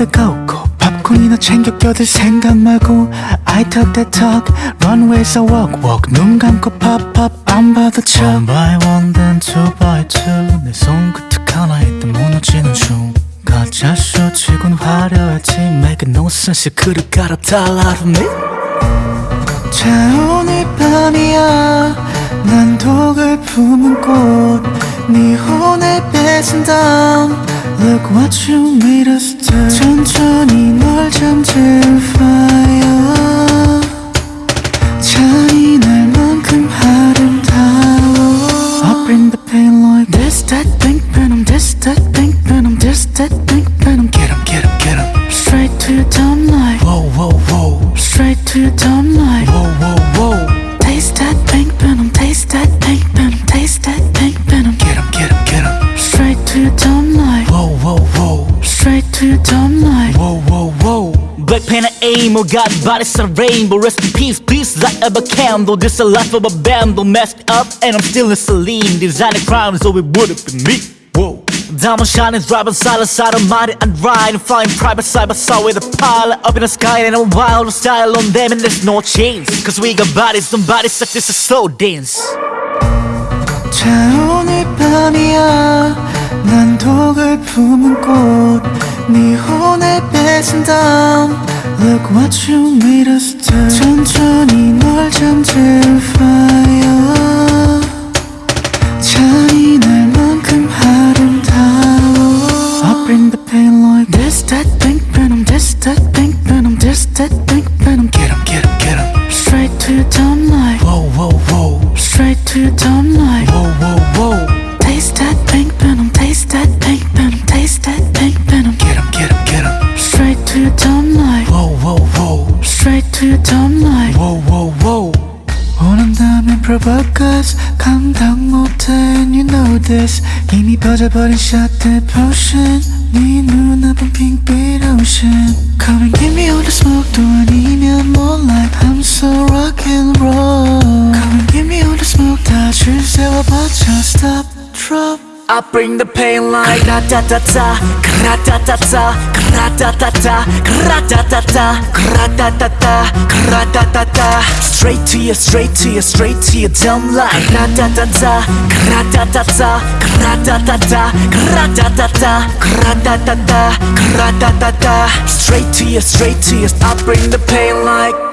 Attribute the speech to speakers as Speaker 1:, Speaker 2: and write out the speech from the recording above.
Speaker 1: 데 가고 팝콘이나 챙겨 껴들 생각 말고 I talk that talk runway에서 walk walk. 눈 감고 pop pop 안 봐도 쳐 One by one then two by two. 내 손끝 하나에 또 무너지는 중. 가짜 쇼치곤 화려했지. Make no sense 그를 갈아달라고 me 자 오늘 밤이야. 난 독을 품은 꽃네 혼에 뺏은 다음 Look what you made us do 천천히 널 잠들 fire 잔인할만큼 아름다워 I bring the pain like this that pink venom this that pink venom this that pink venom Get 'em get 'em get 'em Straight to your dumb light Whoa whoa whoa Straight to your dumb light dumb light Whoa whoa whoa
Speaker 2: Black pen and aim, oh God, body's a rainbow Rest in peace, please light up a candle This a life of a bundle Messed up and I'm still in saline Designing crimes, so it would've been me Whoa Diamond shining, driving side to side, I'm mighty and riding Flying private side by side with a pilot Up in the sky and a wild style on them And there's no chains Cause we got bodies, don't bodies such as a slow dance
Speaker 1: 자 오늘 밤이야 난 독을 품은 꽃 네 혼에 뺏은 다음 Look what you made us do 천천히 널 잠들 fire 잔인할 만큼 아름다워 I bring the pain like this that pink venom this that pink venom this that pink venom Get 'em get 'em get 'em Straight to your dumb light Whoa whoa whoa Straight to your dumb light your dumb light Whoa whoa whoa 원한다면 provoke 감당 못해 and you know this 이미 퍼져버린 shot the potion 네 눈앞은 핑빛 ocean Come and give me all the smoke 또 아니면 moonlight I'm so rock and roll Come and give me all the smoke 다줄 세워봐줘 stop drop
Speaker 2: I bring the pain like Kra-ta-ta-ta, kra-ta-ta-ta, kra-ta-ta-ta, kra-ta-ta-ta, kra-ta-ta-ta, kra-ta-ta-ta. Straight to you, straight to you, straight to your dumb light Kra-ta-ta-ta, kra-ta-ta-ta, kra-ta-ta-ta, kra-ta-ta-ta, kra-ta-ta-ta, kra-ta-ta-ta. Straight to you, straight to you, I bring the pain like